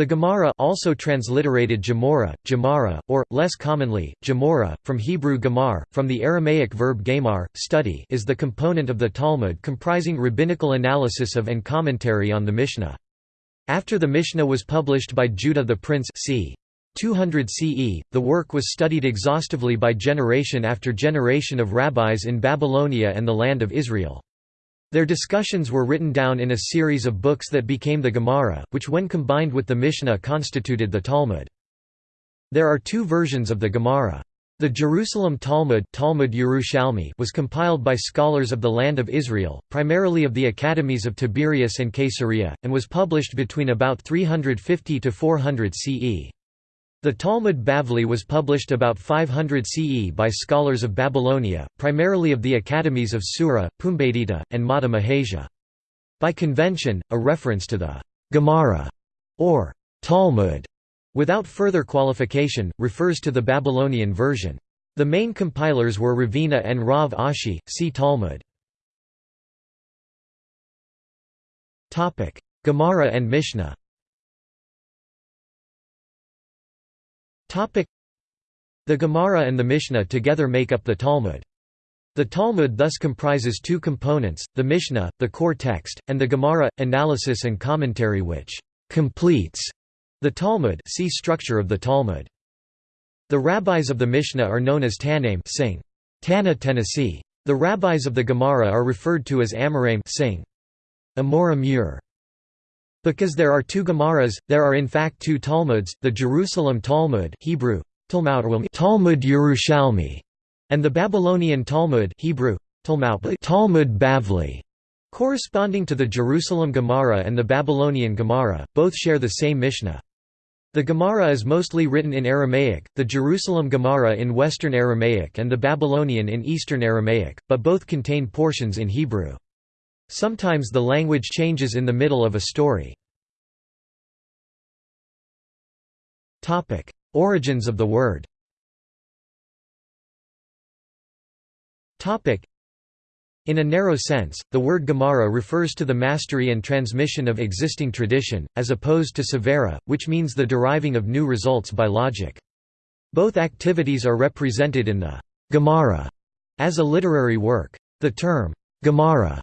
The Gemara also transliterated Gemara, Gemara, or, less commonly, Gemora, from Hebrew Gemar, from the Aramaic verb gamar, study is the component of the Talmud comprising rabbinical analysis of and commentary on the Mishnah. After the Mishnah was published by Judah the Prince c. 200 CE, the work was studied exhaustively by generation after generation of rabbis in Babylonia and the land of Israel. Their discussions were written down in a series of books that became the Gemara, which when combined with the Mishnah constituted the Talmud. There are two versions of the Gemara. The Jerusalem Talmud, Talmud Yerushalmi was compiled by scholars of the land of Israel, primarily of the academies of Tiberias and Caesarea, and was published between about 350 to 400 CE. The Talmud Bavli was published about 500 CE by scholars of Babylonia, primarily of the academies of Sura, Pumbedita, and Mata Mehasia. By convention, a reference to the Gemara or Talmud without further qualification, refers to the Babylonian version. The main compilers were Ravina and Rav Ashi, see Talmud. Gemara and Mishnah The Gemara and the Mishnah together make up the Talmud. The Talmud thus comprises two components, the Mishnah, the core text, and the Gemara, analysis and commentary which «completes» the Talmud see structure of the Talmud. The rabbis of the Mishnah are known as Tanaim sing. Tana Tennessee. The rabbis of the Gemara are referred to as Amoraim sing. Amora Mur. Because there are two Gemaras, there are in fact two Talmuds, the Jerusalem Talmud Hebrew, Talmud Yerushalmi, and the Babylonian Talmud Hebrew, Talmud Bavli. Corresponding to the Jerusalem Gemara and the Babylonian Gemara, both share the same Mishnah. The Gemara is mostly written in Aramaic, the Jerusalem Gemara in Western Aramaic and the Babylonian in Eastern Aramaic, but both contain portions in Hebrew. Sometimes the language changes in the middle of a story. Origins of the word in a narrow sense, the word Gemara refers to the mastery and transmission of existing tradition, as opposed to sevara, which means the deriving of new results by logic. Both activities are represented in the Gemara as a literary work. The term Gemara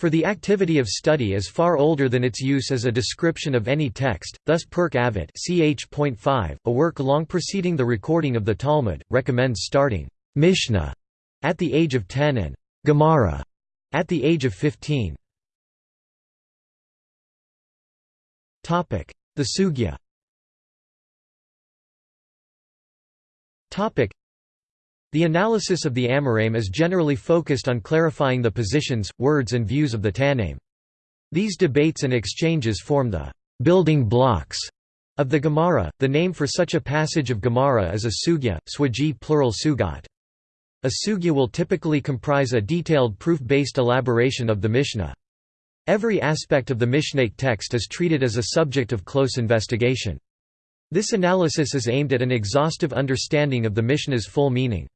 for the activity of study is far older than its use as a description of any text, thus Pirkei Avot ch. a work long preceding the recording of the Talmud, recommends starting Mishnah at the age of 10 and Gemara at the age of 15. The Sugya the analysis of the Amoraim is generally focused on clarifying the positions, words and views of the Tanaim. These debates and exchanges form the «building blocks» of the Gemara. The name for such a passage of Gemara is a sugya, swaji plural sugat. A sugya will typically comprise a detailed proof-based elaboration of the Mishnah. Every aspect of the Mishnaic text is treated as a subject of close investigation. This analysis is aimed at an exhaustive understanding of the Mishnah's full meaning.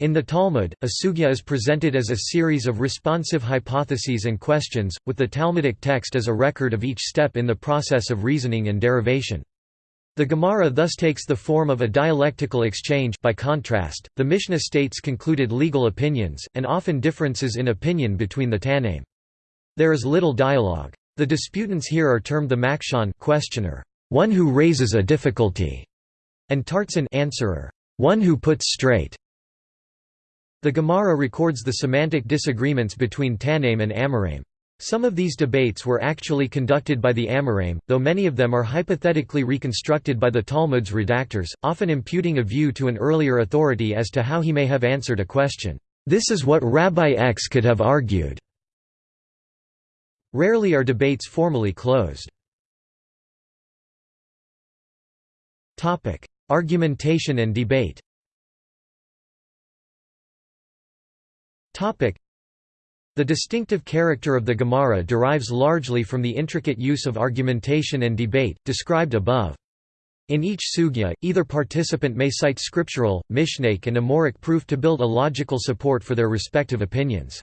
In the Talmud, a sugya is presented as a series of responsive hypotheses and questions, with the Talmudic text as a record of each step in the process of reasoning and derivation. The Gemara thus takes the form of a dialectical exchange by contrast, the Mishnah states concluded legal opinions, and often differences in opinion between the Tanaim. There is little dialogue. The disputants here are termed the Makshan questioner, one who raises a difficulty, and Tartsan answerer, one who puts straight. The Gemara records the semantic disagreements between Tanaim and Amoraim. Some of these debates were actually conducted by the Amoraim, though many of them are hypothetically reconstructed by the Talmud's redactors, often imputing a view to an earlier authority as to how he may have answered a question. This is what Rabbi X could have argued. Rarely are debates formally closed. Argumentation and debate The distinctive character of the Gemara derives largely from the intricate use of argumentation and debate, described above. In each sugya, either participant may cite scriptural, mishnaic and amoraic proof to build a logical support for their respective opinions.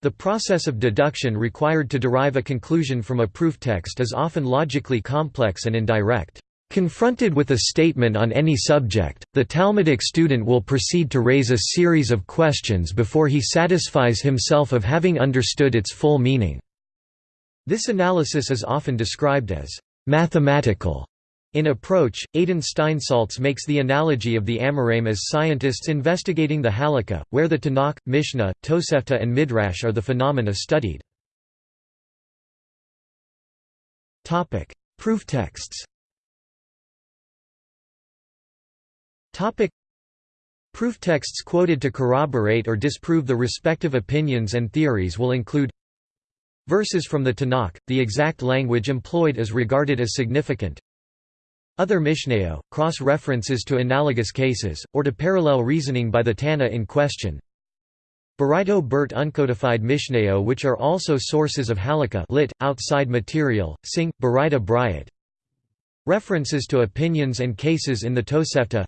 The process of deduction required to derive a conclusion from a proof text is often logically complex and indirect. Confronted with a statement on any subject, the Talmudic student will proceed to raise a series of questions before he satisfies himself of having understood its full meaning. This analysis is often described as mathematical in approach, Adin Steinsaltz makes the analogy of the Amoraim as scientists investigating the Halakha, where the Tanakh, Mishnah, Tosefta and Midrash are the phenomena studied. Proof texts Proof texts quoted to corroborate or disprove the respective opinions and theories will include Verses from the Tanakh, the exact language employed is regarded as significant. Other Mishnayot, cross-references to analogous cases, or to parallel reasoning by the Tana in question. Baraito Bert uncodified Mishnayot which are also sources of Halakha lit, outside material, Sing, Baraita Briat. References to opinions and cases in the Tosefta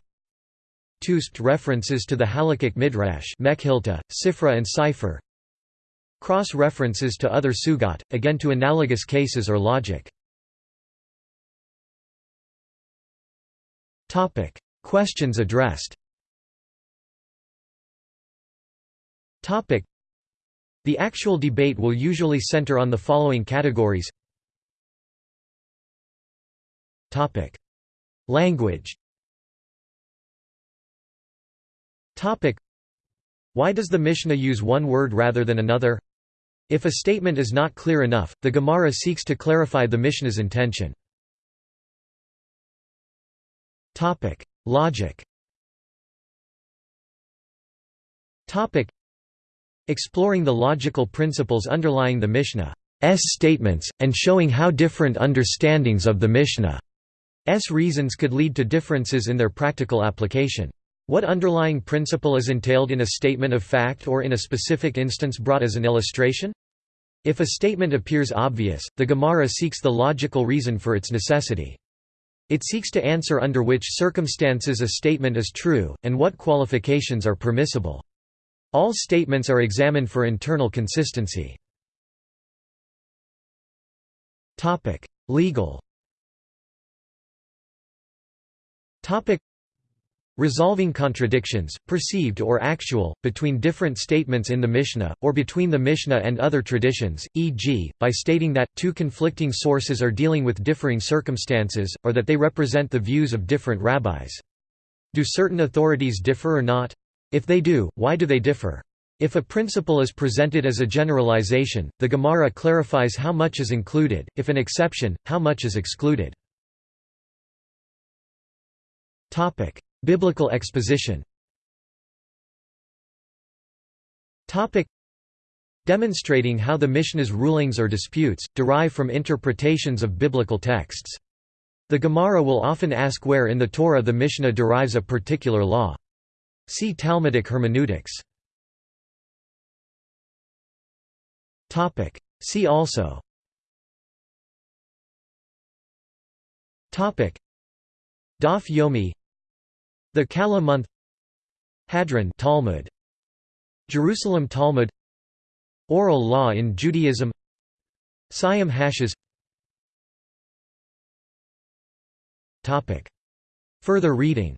Tuspt references to the Halakhic Midrash Mekhilta, Sifra and Sifre. Cross-references to other sugot, again to analogous cases or logic. Questions addressed. The actual debate will usually center on the following categories. Language Why does the Mishnah use one word rather than another? If a statement is not clear enough, the Gemara seeks to clarify the Mishnah's intention. Logic Exploring the logical principles underlying the Mishnah's statements, and showing how different understandings of the Mishnah's reasons could lead to differences in their practical application. What underlying principle is entailed in a statement of fact or in a specific instance brought as an illustration? If a statement appears obvious, the Gemara seeks the logical reason for its necessity. It seeks to answer under which circumstances a statement is true, and what qualifications are permissible. All statements are examined for internal consistency. Legal Resolving contradictions, perceived or actual, between different statements in the Mishnah, or between the Mishnah and other traditions, e.g., by stating that, two conflicting sources are dealing with differing circumstances, or that they represent the views of different rabbis. Do certain authorities differ or not? If they do, why do they differ? If a principle is presented as a generalization, the Gemara clarifies how much is included, if an exception, how much is excluded. Biblical exposition Demonstrating how the Mishnah's rulings or disputes, derive from interpretations of biblical texts. The Gemara will often ask where in the Torah the Mishnah derives a particular law. See Talmudic hermeneutics. See also Daf Yomi the Kala month Hadran Talmud. Jerusalem Talmud. Oral law in Judaism. Siyum HaShas. Topic. Further reading.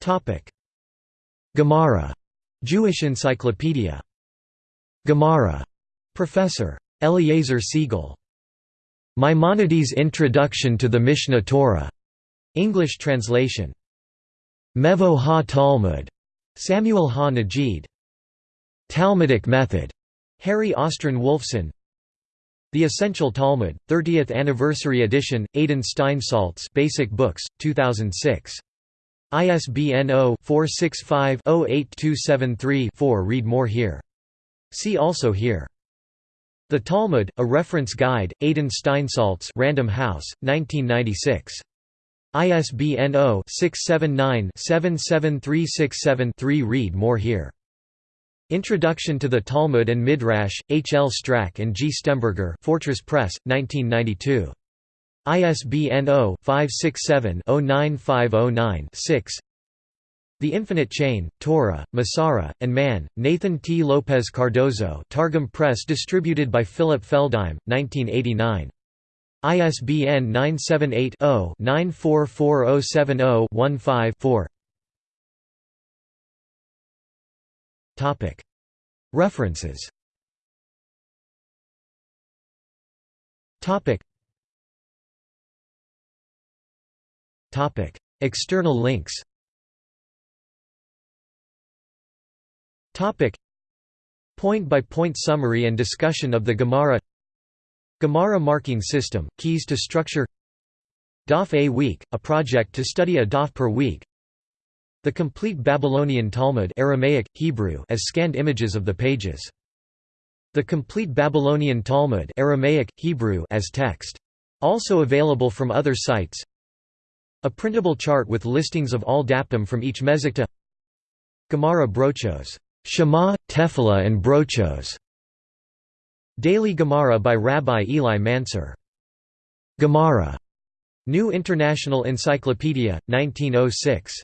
Topic. Gemara. Jewish Encyclopedia. Gemara. Professor. Eliezer Segal Maimonides' Introduction to the Mishneh Torah. English translation. Mevo ha-Talmud. Samuel ha-Nagid. Talmudic Method. Harry Austryn Wolfson. The Essential Talmud, 30th Anniversary Edition, Adin Steinsaltz Basic Books, 2006. ISBN 0-465-08273-4 Read more here. See also here. The Talmud, A Reference Guide, Adin Steinsaltz Random House, 1996. ISBN 0-679-77367-3 Read more here. Introduction to the Talmud and Midrash, H. L. Strack and G. Stemberger Fortress Press, 1992. ISBN 0-567-09509-6 The Infinite Chain, Torah, Masorah, and Man, Nathan T. Lopez Cardozo Targum Press distributed by Philip Feldheim, 1989. ISBN 978 0 944070 15 References. External links Point-by-point -point summary and discussion of the Gemara Gemara marking system, keys to structure Daf a week, a project to study a daf per week The complete Babylonian Talmud Aramaic, Hebrew as scanned images of the pages. The complete Babylonian Talmud Aramaic, Hebrew as text. Also available from other sites A printable chart with listings of all daptim from each mezukta Gemara brochos Shema, Tefillah and Brochos. Daily Gemara by Rabbi Eli Mansour. Gemara. New International Encyclopedia, 1906.